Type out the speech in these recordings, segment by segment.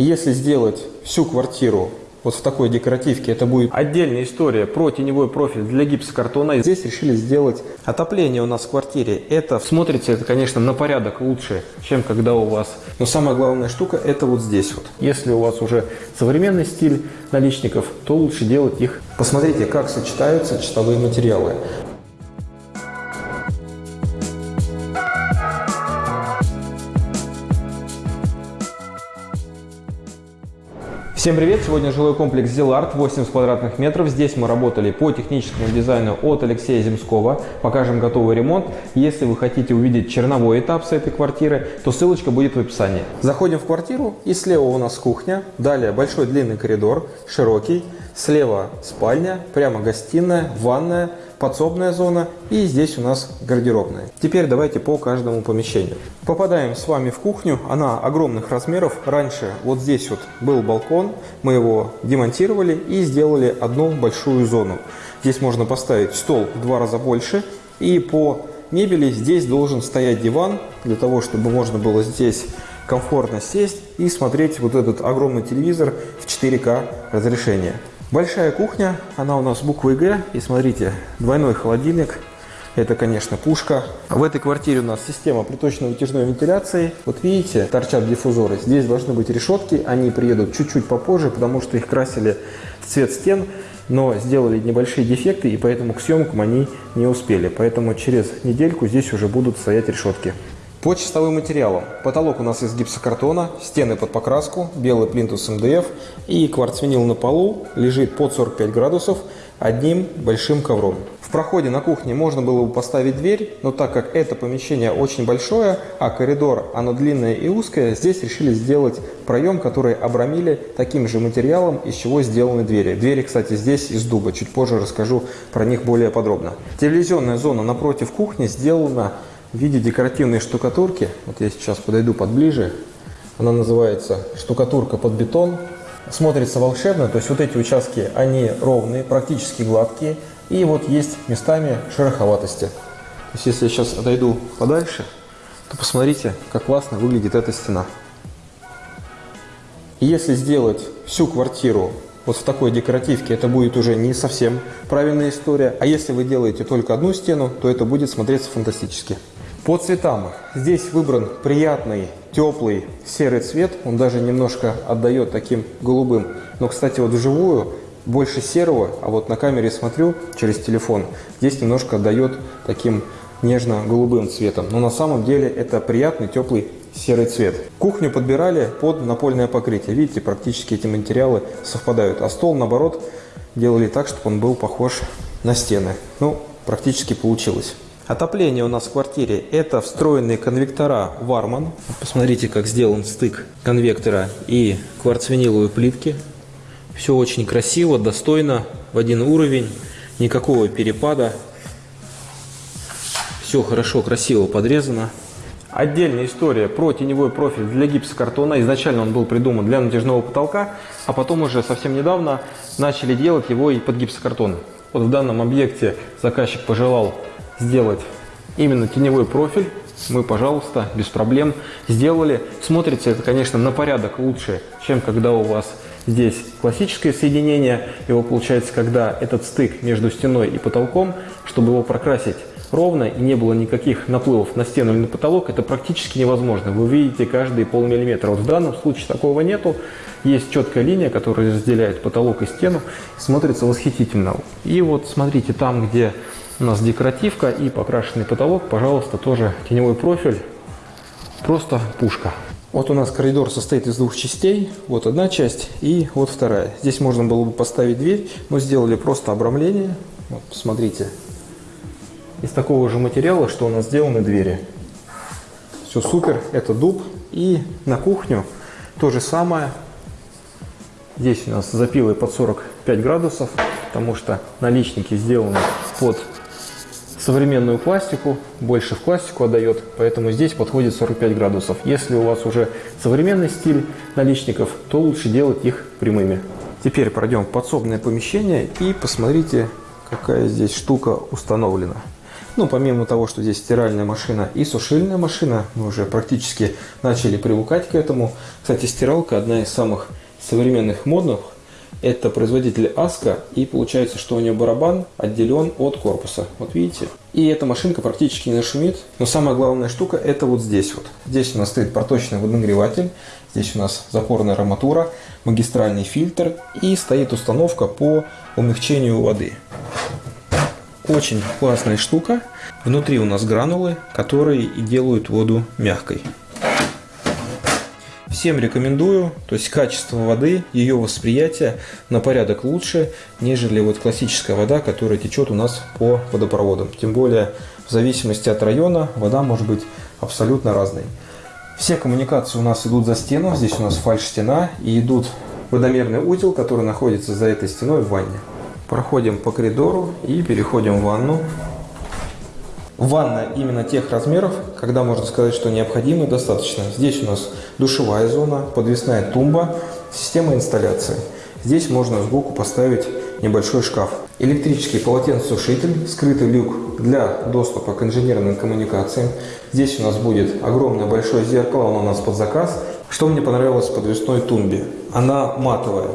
Если сделать всю квартиру вот в такой декоративке, это будет отдельная история про теневой профиль для гипсокартона. Здесь решили сделать отопление у нас в квартире. Это смотрится, это, конечно, на порядок лучше, чем когда у вас. Но самая главная штука это вот здесь вот. Если у вас уже современный стиль наличников, то лучше делать их. Посмотрите, как сочетаются чистовые материалы. Всем привет! Сегодня жилой комплекс Зиларт, 80 квадратных метров. Здесь мы работали по техническому дизайну от Алексея Земского. Покажем готовый ремонт. Если вы хотите увидеть черновой этап с этой квартиры, то ссылочка будет в описании. Заходим в квартиру и слева у нас кухня. Далее большой длинный коридор, широкий. Слева спальня, прямо гостиная, ванная, подсобная зона и здесь у нас гардеробная. Теперь давайте по каждому помещению. Попадаем с вами в кухню. Она огромных размеров. Раньше вот здесь вот был балкон. Мы его демонтировали и сделали одну большую зону. Здесь можно поставить стол в два раза больше. И по мебели здесь должен стоять диван, для того, чтобы можно было здесь комфортно сесть и смотреть вот этот огромный телевизор в 4К разрешение. Большая кухня, она у нас буквой Г. И смотрите, двойной холодильник. Это, конечно, пушка. В этой квартире у нас система приточно-вытяжной вентиляции. Вот видите, торчат диффузоры. Здесь должны быть решетки. Они приедут чуть-чуть попозже, потому что их красили в цвет стен. Но сделали небольшие дефекты, и поэтому к съемкам они не успели. Поэтому через недельку здесь уже будут стоять решетки. По чистовым материалам. Потолок у нас из гипсокартона, стены под покраску, белый плинтус МДФ и кварцвинил на полу лежит под 45 градусов одним большим ковром. В проходе на кухне можно было бы поставить дверь, но так как это помещение очень большое, а коридор оно длинное и узкое, здесь решили сделать проем, который обрамили таким же материалом, из чего сделаны двери. Двери, кстати, здесь из дуба, чуть позже расскажу про них более подробно. Телевизионная зона напротив кухни сделана в виде декоративной штукатурки. Вот я сейчас подойду подближе. Она называется штукатурка под бетон. Смотрится волшебно, то есть вот эти участки, они ровные, практически гладкие. И вот есть местами шероховатости. То есть если я сейчас отойду подальше, то посмотрите, как классно выглядит эта стена. Если сделать всю квартиру вот в такой декоративке, это будет уже не совсем правильная история. А если вы делаете только одну стену, то это будет смотреться фантастически. По цветам. Здесь выбран приятный, теплый серый цвет. Он даже немножко отдает таким голубым. Но, кстати, вот вживую больше серого, а вот на камере смотрю через телефон, здесь немножко отдает таким нежно-голубым цветом. Но на самом деле это приятный, теплый серый цвет. Кухню подбирали под напольное покрытие. Видите, практически эти материалы совпадают. А стол, наоборот, делали так, чтобы он был похож на стены. Ну, практически получилось. Отопление у нас в квартире – это встроенные конвектора Warman. Посмотрите, как сделан стык конвектора и кварцвиниловой плитки. Все очень красиво, достойно, в один уровень, никакого перепада. Все хорошо, красиво подрезано. Отдельная история про теневой профиль для гипсокартона. Изначально он был придуман для натяжного потолка, а потом уже совсем недавно начали делать его и под гипсокартон. Вот в данном объекте заказчик пожелал сделать именно теневой профиль, мы, пожалуйста, без проблем сделали. Смотрится это, конечно, на порядок лучше, чем когда у вас здесь классическое соединение. Его получается, когда этот стык между стеной и потолком, чтобы его прокрасить ровно и не было никаких наплывов на стену или на потолок, это практически невозможно. Вы видите каждый полмиллиметра. Вот в данном случае такого нету. Есть четкая линия, которая разделяет потолок и стену. Смотрится восхитительно. И вот смотрите, там, где у нас декоративка и покрашенный потолок, пожалуйста, тоже теневой профиль, просто пушка. Вот у нас коридор состоит из двух частей, вот одна часть и вот вторая. Здесь можно было бы поставить дверь, но сделали просто обрамление. Вот, смотрите, из такого же материала, что у нас сделаны двери. Все супер, это дуб. И на кухню то же самое. Здесь у нас запилы под 45 градусов, потому что наличники сделаны под современную пластику, больше в пластику отдает, поэтому здесь подходит 45 градусов. Если у вас уже современный стиль наличников, то лучше делать их прямыми. Теперь пройдем в подсобное помещение и посмотрите, какая здесь штука установлена. Ну, помимо того, что здесь стиральная машина и сушильная машина, мы уже практически начали привыкать к этому. Кстати, стиралка одна из самых современных модных. Это производитель Аска, и получается, что у нее барабан отделен от корпуса. Вот видите? И эта машинка практически не шумит. Но самая главная штука это вот здесь вот. Здесь у нас стоит проточный водонагреватель. Здесь у нас запорная арматура, магистральный фильтр и стоит установка по умягчению воды. Очень классная штука. Внутри у нас гранулы, которые делают воду мягкой. Всем рекомендую, то есть качество воды, ее восприятие на порядок лучше, нежели вот классическая вода, которая течет у нас по водопроводам. Тем более, в зависимости от района, вода может быть абсолютно разной. Все коммуникации у нас идут за стену, здесь у нас фальш-стена и идут водомерный узел, который находится за этой стеной в ванне. Проходим по коридору и переходим в ванну. Ванна именно тех размеров, когда можно сказать, что необходимо достаточно. Здесь у нас душевая зона, подвесная тумба, система инсталляции. Здесь можно сбоку поставить небольшой шкаф. Электрический полотенцесушитель, скрытый люк для доступа к инженерным коммуникациям. Здесь у нас будет огромное большое зеркало, оно у нас под заказ. Что мне понравилось в подвесной тумбе? Она матовая.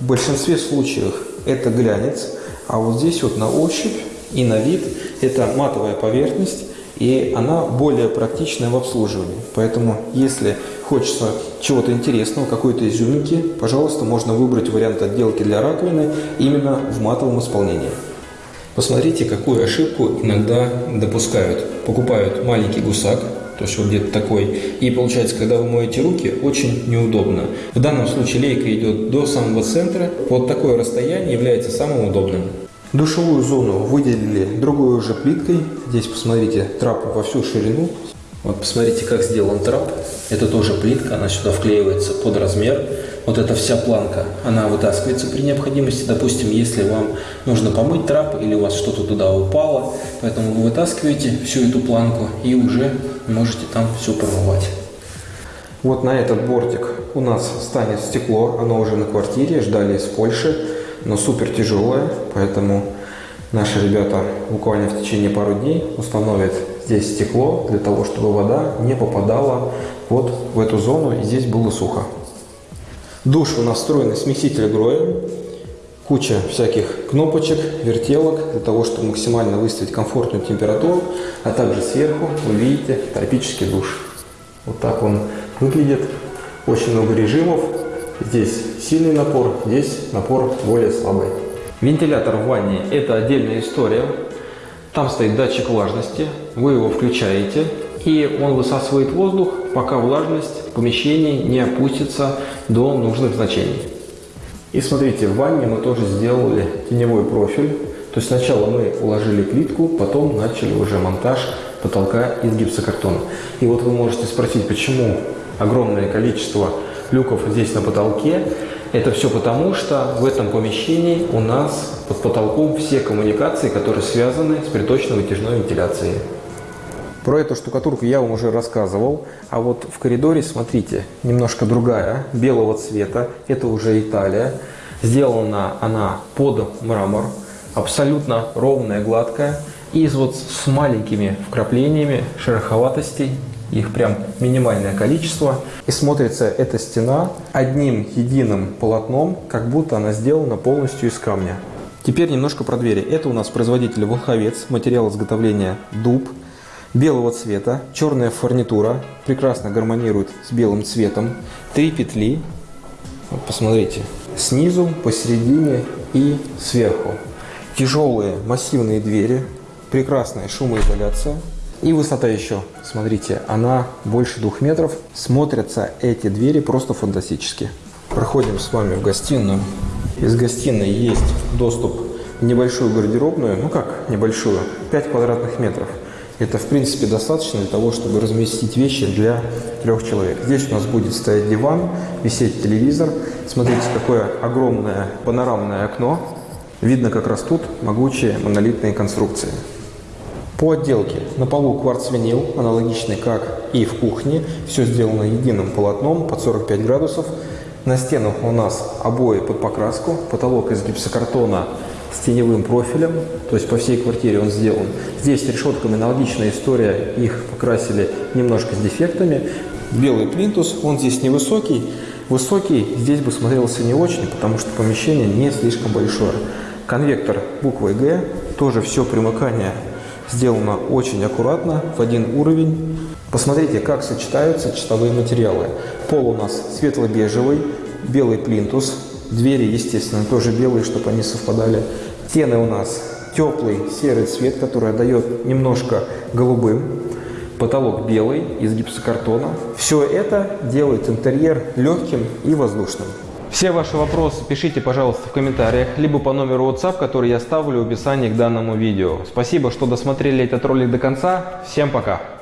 В большинстве случаев это глянец, а вот здесь вот на ощупь и на вид это матовая поверхность, и она более практичная в обслуживании. Поэтому, если хочется чего-то интересного, какой-то изюминки, пожалуйста, можно выбрать вариант отделки для раковины именно в матовом исполнении. Посмотрите, какую ошибку иногда допускают. Покупают маленький гусак, то есть вот где-то такой. И получается, когда вы моете руки, очень неудобно. В данном случае лейка идет до самого центра. Вот такое расстояние является самым удобным. Душевую зону выделили другой уже плиткой. Здесь посмотрите, трап во всю ширину. Вот посмотрите, как сделан трап. Это тоже плитка, она сюда вклеивается под размер. Вот эта вся планка, она вытаскивается при необходимости. Допустим, если вам нужно помыть трап или у вас что-то туда упало, поэтому вы вытаскиваете всю эту планку и уже можете там все промывать. Вот на этот бортик у нас станет стекло, оно уже на квартире, ждали из Польши, но супер тяжелое, поэтому наши ребята буквально в течение пару дней установят здесь стекло для того, чтобы вода не попадала вот в эту зону и здесь было сухо. Душ у нас встроенный смеситель Гроя, куча всяких кнопочек, вертелок для того, чтобы максимально выставить комфортную температуру, а также сверху вы видите тропический душ. Вот так он выглядит. Очень много режимов. Здесь сильный напор, здесь напор более слабый. Вентилятор в ванне – это отдельная история. Там стоит датчик влажности, вы его включаете, и он высасывает воздух, пока влажность в помещении не опустится до нужных значений. И смотрите, в ванне мы тоже сделали теневой профиль. То есть сначала мы уложили плитку, потом начали уже монтаж потолка из гипсокартона. И вот вы можете спросить, почему огромное количество люков здесь на потолке. Это все потому, что в этом помещении у нас под потолком все коммуникации, которые связаны с приточно-вытяжной вентиляцией. Про эту штукатурку я вам уже рассказывал, а вот в коридоре, смотрите, немножко другая, белого цвета, это уже Италия. Сделана она под мрамор, абсолютно ровная, гладкая, и вот с маленькими вкраплениями шероховатостей, их прям минимальное количество. И смотрится эта стена одним единым полотном, как будто она сделана полностью из камня. Теперь немножко про двери. Это у нас производитель Волховец, материал изготовления дуб белого цвета, черная фурнитура, прекрасно гармонирует с белым цветом, три петли, вот посмотрите, снизу, посередине и сверху. Тяжелые массивные двери, прекрасная шумоизоляция и высота еще, смотрите, она больше двух метров. Смотрятся эти двери просто фантастически. Проходим с вами в гостиную. Из гостиной есть доступ в небольшую гардеробную, ну как небольшую, 5 квадратных метров. Это, в принципе, достаточно для того, чтобы разместить вещи для трех человек. Здесь у нас будет стоять диван, висеть телевизор. Смотрите, какое огромное панорамное окно. Видно, как растут могучие монолитные конструкции. По отделке на полу кварц-винил, аналогичный как и в кухне. Все сделано единым полотном под 45 градусов. На стенах у нас обои под покраску, потолок из гипсокартона с теневым профилем, то есть по всей квартире он сделан. Здесь с решетками аналогичная история, их покрасили немножко с дефектами. Белый плинтус, он здесь невысокий, высокий здесь бы смотрелся не очень, потому что помещение не слишком большое. Конвектор буквой Г, тоже все примыкание сделано очень аккуратно, в один уровень. Посмотрите, как сочетаются чистовые материалы. Пол у нас светло-бежевый, белый плинтус, двери, естественно, тоже белые, чтобы они совпадали. Стены у нас теплый серый цвет, который отдает немножко голубым. Потолок белый из гипсокартона. Все это делает интерьер легким и воздушным. Все ваши вопросы пишите, пожалуйста, в комментариях, либо по номеру WhatsApp, который я ставлю в описании к данному видео. Спасибо, что досмотрели этот ролик до конца. Всем пока!